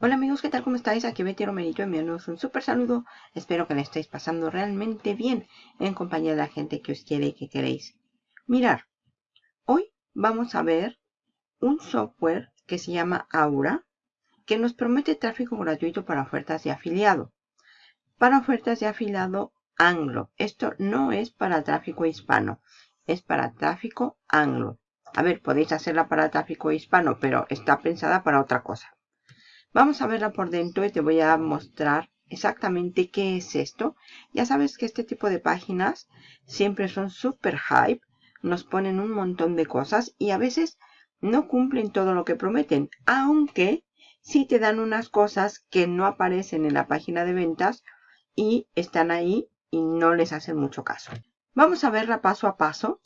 Hola amigos, ¿qué tal? ¿Cómo estáis? Aquí Betty Romerito enviándoos un súper saludo. Espero que le estéis pasando realmente bien en compañía de la gente que os quiere y que queréis. Mirar, hoy vamos a ver un software que se llama Aura, que nos promete tráfico gratuito para ofertas de afiliado. Para ofertas de afiliado anglo. Esto no es para tráfico hispano, es para tráfico anglo. A ver, podéis hacerla para tráfico hispano, pero está pensada para otra cosa. Vamos a verla por dentro y te voy a mostrar exactamente qué es esto. Ya sabes que este tipo de páginas siempre son super hype. Nos ponen un montón de cosas y a veces no cumplen todo lo que prometen. Aunque sí te dan unas cosas que no aparecen en la página de ventas y están ahí y no les hacen mucho caso. Vamos a verla paso a paso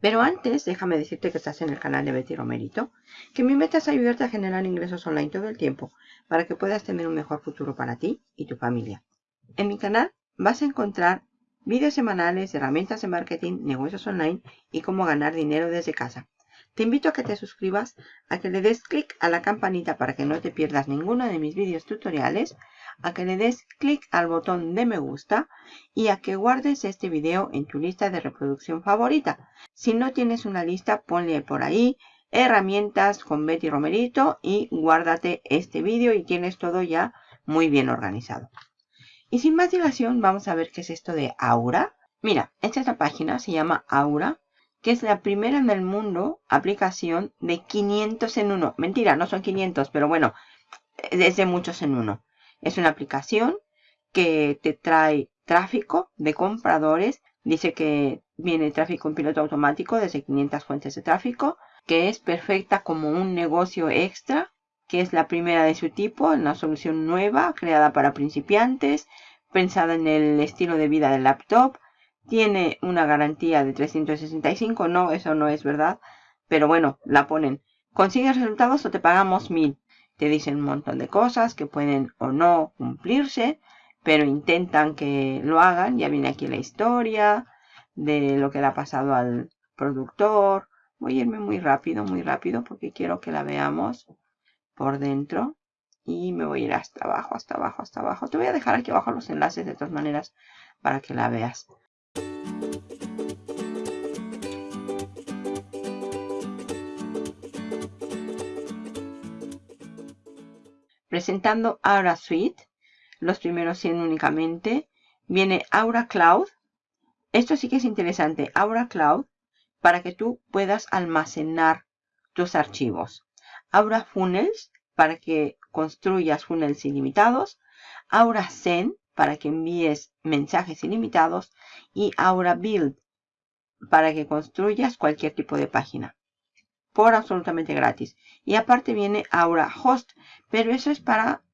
pero antes, déjame decirte que estás en el canal de Betty Romerito, que mi meta es ayudarte a generar ingresos online todo el tiempo para que puedas tener un mejor futuro para ti y tu familia. En mi canal vas a encontrar vídeos semanales, herramientas de marketing, negocios online y cómo ganar dinero desde casa. Te invito a que te suscribas, a que le des clic a la campanita para que no te pierdas ninguno de mis vídeos tutoriales, a que le des clic al botón de me gusta y a que guardes este video en tu lista de reproducción favorita. Si no tienes una lista, ponle por ahí herramientas con Betty Romerito y guárdate este vídeo y tienes todo ya muy bien organizado. Y sin más dilación, vamos a ver qué es esto de Aura. Mira, esta es la página, se llama Aura que es la primera en el mundo aplicación de 500 en uno. Mentira, no son 500, pero bueno, es de muchos en uno. Es una aplicación que te trae tráfico de compradores. Dice que viene tráfico en piloto automático desde 500 fuentes de tráfico, que es perfecta como un negocio extra, que es la primera de su tipo, una solución nueva, creada para principiantes, pensada en el estilo de vida del laptop, tiene una garantía de 365. No, eso no es verdad. Pero bueno, la ponen. ¿Consigues resultados o te pagamos mil? Te dicen un montón de cosas que pueden o no cumplirse. Pero intentan que lo hagan. Ya viene aquí la historia de lo que le ha pasado al productor. Voy a irme muy rápido, muy rápido porque quiero que la veamos por dentro. Y me voy a ir hasta abajo, hasta abajo, hasta abajo. Te voy a dejar aquí abajo los enlaces de todas maneras para que la veas. Presentando Aura Suite, los primeros 100 únicamente, viene Aura Cloud. Esto sí que es interesante, Aura Cloud, para que tú puedas almacenar tus archivos. Aura Funnels, para que construyas funnels ilimitados. Aura Send, para que envíes mensajes ilimitados y Aura Build para que construyas cualquier tipo de página por absolutamente gratis. Y aparte viene Aura Host, pero eso es para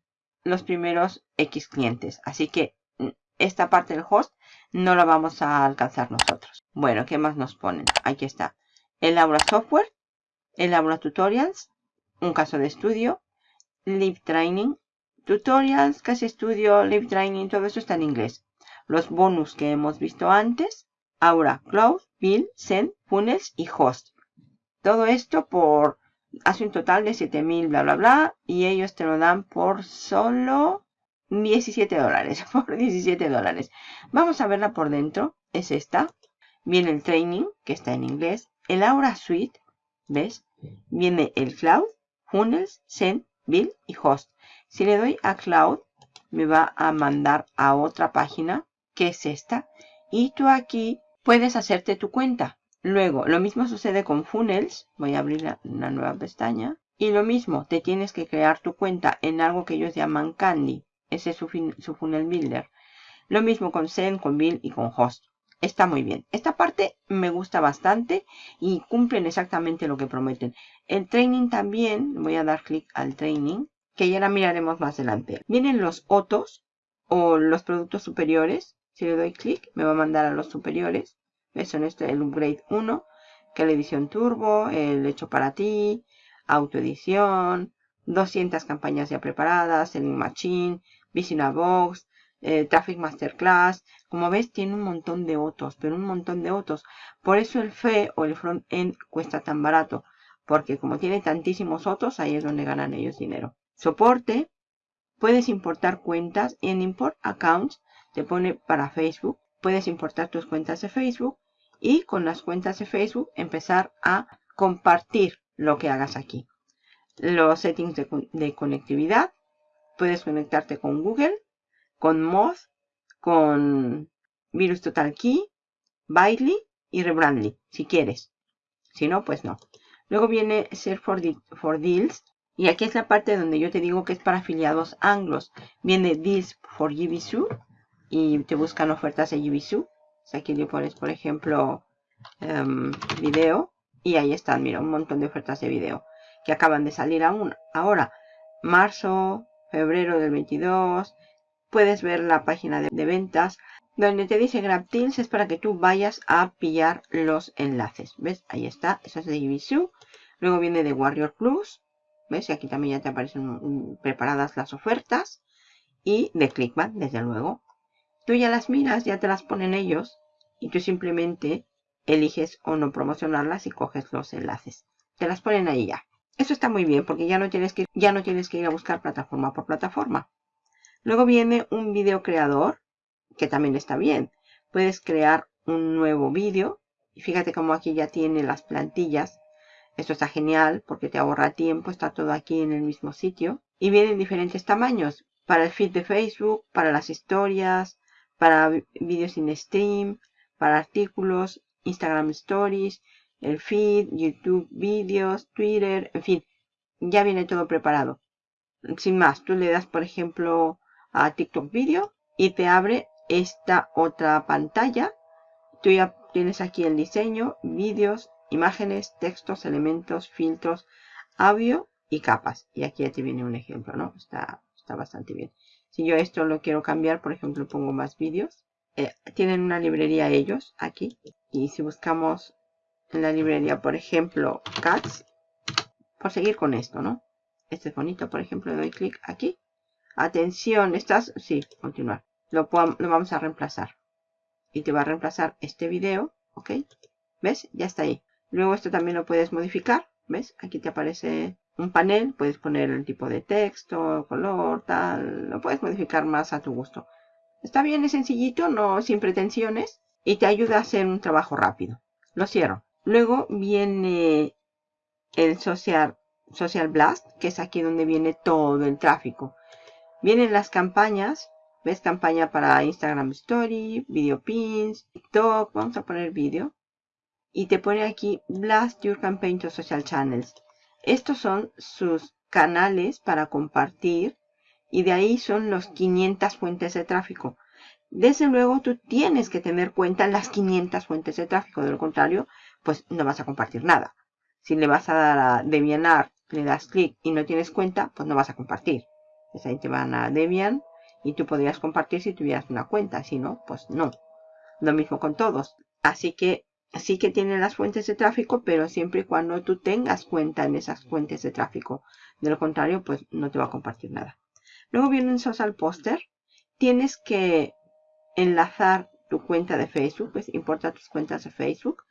los primeros X clientes. Así que mm, esta parte del host no la vamos a alcanzar nosotros. Bueno, ¿qué más nos ponen? Aquí está. El Aura Software, el Aura Tutorials, un caso de estudio, Live Training, tutorials, casi estudio, live training, todo eso está en inglés. Los bonus que hemos visto antes, Aura, Cloud, Bill, Send, Funnels y Host. Todo esto por, hace un total de 7000, bla, bla, bla, y ellos te lo dan por solo 17 dólares, por 17 dólares. Vamos a verla por dentro, es esta. Viene el training, que está en inglés, el Aura Suite, ¿ves? Viene el Cloud, Funnels, Send, Bill y Host. Si le doy a Cloud, me va a mandar a otra página, que es esta. Y tú aquí puedes hacerte tu cuenta. Luego, lo mismo sucede con Funnels. Voy a abrir una nueva pestaña. Y lo mismo, te tienes que crear tu cuenta en algo que ellos llaman Candy. Ese es su, Funnel Builder. Lo mismo con Send, con Bill y con Host. Está muy bien. Esta parte me gusta bastante y cumplen exactamente lo que prometen. El training también, voy a dar clic al training que ya la miraremos más adelante. Vienen los otros o los productos superiores. Si le doy clic, me va a mandar a los superiores. ¿Ves? Son este, el upgrade 1, que la edición turbo, el hecho para ti, autoedición, 200 campañas ya preparadas, Selling Machine, Visina Box, eh, Traffic Masterclass. Como ves, tiene un montón de otros, pero un montón de otros. Por eso el FE o el front end cuesta tan barato. Porque como tiene tantísimos otros, ahí es donde ganan ellos dinero. Soporte, puedes importar cuentas en Import Accounts te pone para Facebook. Puedes importar tus cuentas de Facebook y con las cuentas de Facebook empezar a compartir lo que hagas aquí. Los settings de, conectividad. Puedes conectarte con Google, con Moz, con Virus Total Key, Bitely y Rebrandly, si quieres. Si no, pues no. Luego viene Ser for, for Deals. Y aquí es la parte donde yo te digo que es para afiliados anglos. Viene Deals for GBSU y te buscan ofertas de GBSU. Aquí le pones, por ejemplo, em, video. Y ahí están, mira, un montón de ofertas de video que acaban de salir aún. Ahora, marzo, febrero del 22. Puedes ver la página de, ventas donde te dice GrabDeals es para que tú vayas a pillar los enlaces. ¿Ves? Ahí está. Eso es de GBSU. Luego viene de Warrior Plus. ¿Ves? Y aquí también ya te aparecen preparadas las ofertas. Y de Clickbank, desde luego. Tú ya las miras, ya te las ponen ellos. Y tú simplemente eliges o no promocionarlas y coges los enlaces. Te las ponen ahí ya. Eso está muy bien porque ya no tienes que, ya no tienes que ir a buscar plataforma por plataforma. Luego viene un video creador que también está bien. Puedes crear un nuevo vídeo. Y fíjate cómo aquí ya tiene las plantillas. Esto está genial porque te ahorra tiempo. Está todo aquí en el mismo sitio. Y vienen diferentes tamaños. Para el feed de Facebook, para las historias, para vídeos sin stream, para artículos, Instagram Stories, el feed, YouTube vídeos, Twitter, en fin. Ya viene todo preparado. Sin más, tú le das, por ejemplo, a TikTok Video y te abre esta otra pantalla. Tú ya tienes aquí el diseño, vídeos, imágenes, textos, elementos, filtros, audio y capas. Y aquí ya te viene un ejemplo, ¿no? Está, está bastante bien. Si yo esto lo quiero cambiar, por ejemplo, pongo más vídeos. Eh, tienen una librería ellos aquí. Y si buscamos en la librería, por ejemplo, Cats, por seguir con esto, ¿no? Este es bonito, por ejemplo, doy clic aquí. Atención, estás, sí, continuar lo, vamos a reemplazar. Y te va a reemplazar este video, ¿ok? ¿Ves? Ya está ahí. Luego esto también lo puedes modificar, ¿ves? Aquí te aparece un panel, puedes poner el tipo de texto, color, tal, lo puedes modificar más a tu gusto. Está bien, es sencillito, no sin pretensiones y te ayuda a hacer un trabajo rápido. Lo cierro. Luego viene el Social, Social Blast, que es aquí donde viene todo el tráfico. Vienen las campañas ¿Ves? Campaña para Instagram Story, Video Pins, TikTok. Vamos a poner vídeo. Y te pone aquí Blast Your Campaign to Social Channels. Estos son sus canales para compartir. Y de ahí son los 500 fuentes de tráfico. Desde luego tú tienes que tener cuenta en las 500 fuentes de tráfico. De lo contrario, pues no vas a compartir nada. Si le vas a dar a Debianar, le das clic y no tienes cuenta, pues no vas a compartir. Pues ahí te van a Debian y tú podrías compartir si tuvieras una cuenta, si no, pues no. Lo mismo con todos. Así que sí que tienen las fuentes de tráfico, pero siempre y cuando tú tengas cuenta en esas fuentes de tráfico. De lo contrario, pues no te va a compartir nada. Luego viene un social poster. Tienes que enlazar tu cuenta de Facebook, pues importa tus cuentas de Facebook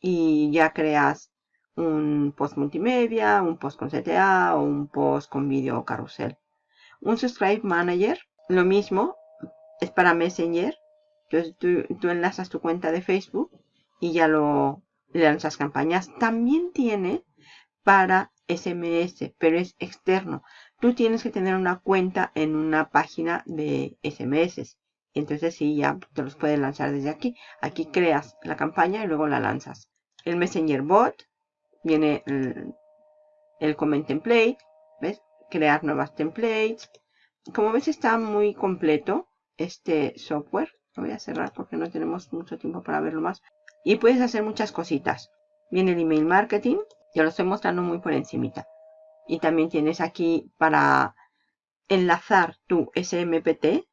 y ya creas un post multimedia, un post con CTA o un post con vídeo carrusel. Un subscribe manager lo mismo es para Messenger. Entonces tú, enlazas tu cuenta de Facebook y ya lo lanzas campañas. También tiene para SMS, pero es externo. Tú tienes que tener una cuenta en una página de SMS. Entonces sí, ya te los puedes lanzar desde aquí. Aquí creas la campaña y luego la lanzas. El Messenger Bot viene el, el Comment Template. ¿Ves? Crear nuevas templates como ves está muy completo este software. Lo voy a cerrar porque no tenemos mucho tiempo para verlo más. Y puedes hacer muchas cositas. Viene el email marketing. Ya lo estoy mostrando muy por encimita. Y también tienes aquí para enlazar tu SMPT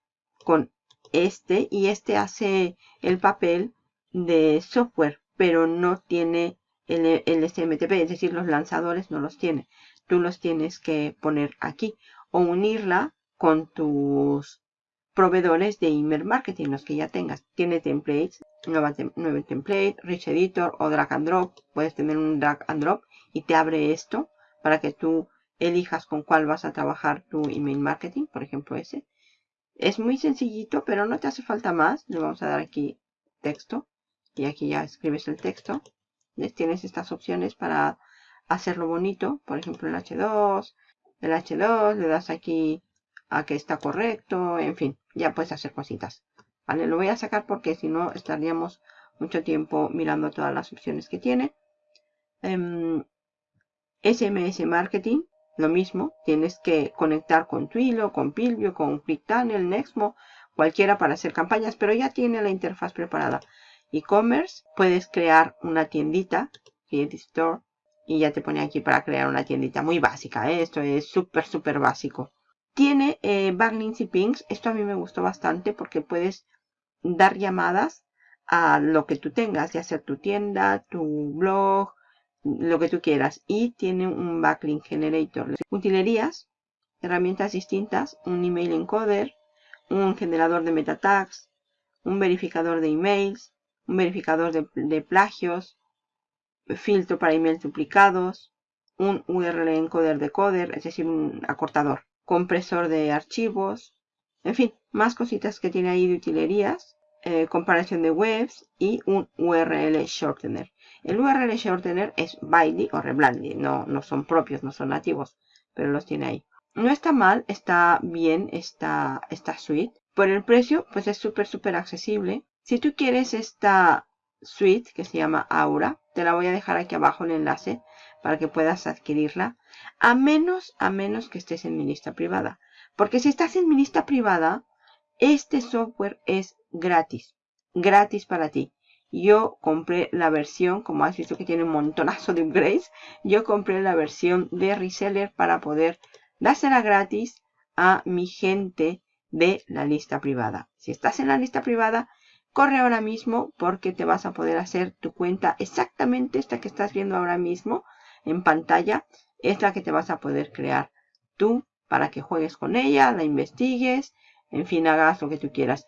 con este. Y este hace el papel de software. Pero no tiene el, el SMTP. Es decir, los lanzadores no los tiene. Tú los tienes que poner aquí. O unirla con tus proveedores de email marketing, los que ya tengas. Tiene templates, nueva, template, rich editor o drag and drop. Puedes tener un drag and drop y te abre esto para que tú elijas con cuál vas a trabajar tu email marketing, por ejemplo ese. Es muy sencillito, pero no te hace falta más. Le vamos a dar aquí texto y aquí ya escribes el texto. Tienes estas opciones para hacerlo bonito, por ejemplo el H2, el H2, le das aquí a que está correcto, en fin, ya puedes hacer cositas. Vale, lo voy a sacar porque si no estaríamos mucho tiempo mirando todas las opciones que tiene. SMS em, Marketing, lo mismo, tienes que conectar con Twilio, con Pilvio, con ClickTunnel, Nexmo, cualquiera para hacer campañas, pero ya tiene la interfaz preparada. E-commerce, puedes crear una tiendita, Create Store, y ya te pone aquí para crear una tiendita muy básica. Esto es súper, súper básico. Tiene eh, backlinks y pings. Esto a mí me gustó bastante porque puedes dar llamadas a lo que tú tengas, ya sea tu tienda, tu blog, lo que tú quieras. Y tiene un backlink generator. Utilerías, herramientas distintas, un email encoder, un generador de meta tags, un verificador de emails, un verificador de, plagios, filtro para emails duplicados, un URL encoder decoder, es decir, un acortador, compresor de archivos, en fin, más cositas que tiene ahí de utilerías, eh, comparación de webs y un URL shortener. El URL shortener es Bitey o Reblandy, no, no son propios, no son nativos, pero los tiene ahí. No está mal, está bien esta, esta suite. Por el precio, pues es súper, súper accesible. Si tú quieres esta suite que se llama Aura, te la voy a dejar aquí abajo el enlace para que puedas adquirirla. A menos, a menos que estés en mi lista privada. Porque si estás en mi lista privada, este software es gratis. Gratis para ti. Yo compré la versión, como has visto que tiene un montonazo de upgrades, yo compré la versión de reseller para poder dársela gratis a mi gente de la lista privada. Si estás en la lista privada, corre ahora mismo porque te vas a poder hacer tu cuenta exactamente esta que estás viendo ahora mismo en pantalla. Es la que te vas a poder crear tú para que juegues con ella, la investigues, en fin, hagas lo que tú quieras.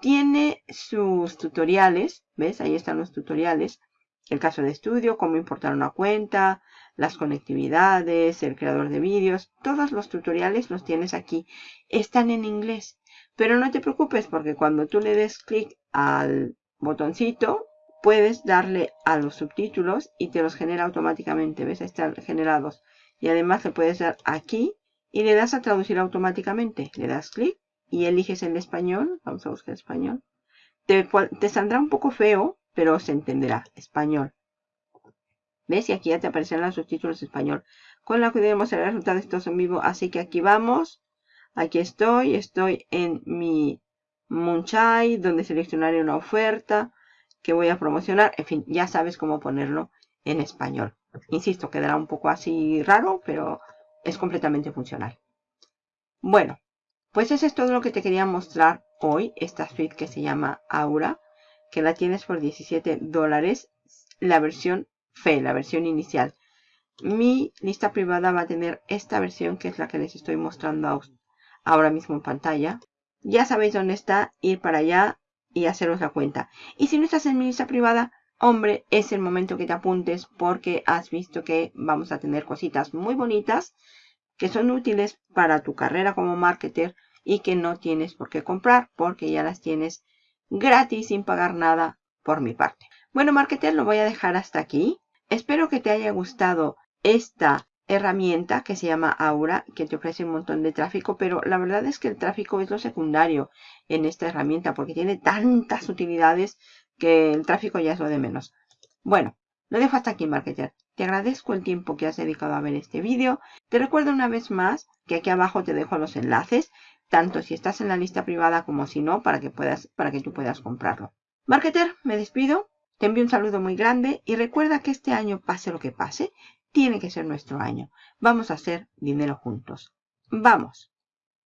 Tiene sus tutoriales, ¿ves? Ahí están los tutoriales. El caso de estudio, cómo importar una cuenta, las conectividades, el creador de vídeos. Todos los tutoriales los tienes aquí. Están en inglés. Pero no te preocupes porque cuando tú le des clic al botoncito, puedes darle a los subtítulos y te los genera automáticamente. ¿Ves? Están generados. Y además le puedes dar aquí y le das a traducir automáticamente. Le das clic y eliges el español, vamos a buscar español, te, te saldrá un poco feo, pero se entenderá, español. ¿Ves? Y aquí ya te aparecerán los subtítulos español. Con la que debemos el resultado de estos en vivo. Así que aquí vamos. Aquí estoy. Estoy en mi Munchai, donde seleccionaré una oferta que voy a promocionar. En fin, ya sabes cómo ponerlo en español. Insisto, quedará un poco así raro, pero es completamente funcional. Bueno, pues eso es todo lo que te quería mostrar hoy, esta suite que se llama Aura, que la tienes por 17 dólares, la versión FE, la versión inicial. Mi lista privada va a tener esta versión que es la que les estoy mostrando ahora mismo en pantalla. Ya sabéis dónde está, ir para allá y haceros la cuenta. Y si no estás en mi lista privada, hombre, es el momento que te apuntes porque has visto que vamos a tener cositas muy bonitas que son útiles para tu carrera como marketer y que no tienes por qué comprar porque ya las tienes gratis sin pagar nada por mi parte. Bueno, marketer, lo voy a dejar hasta aquí. Espero que te haya gustado esta herramienta que se llama Aura, que te ofrece un montón de tráfico, pero la verdad es que el tráfico es lo secundario en esta herramienta porque tiene tantas utilidades que el tráfico ya es lo de menos. Bueno, lo dejo hasta aquí, marketer. Te agradezco el tiempo que has dedicado a ver este vídeo. Te recuerdo una vez más que aquí abajo te dejo los enlaces, tanto si estás en la lista privada como si no, para que, puedas, para que tú puedas comprarlo. Marketer, me despido. Te envío un saludo muy grande y recuerda que este año, pase lo que pase, tiene que ser nuestro año. Vamos a hacer dinero juntos. ¡Vamos!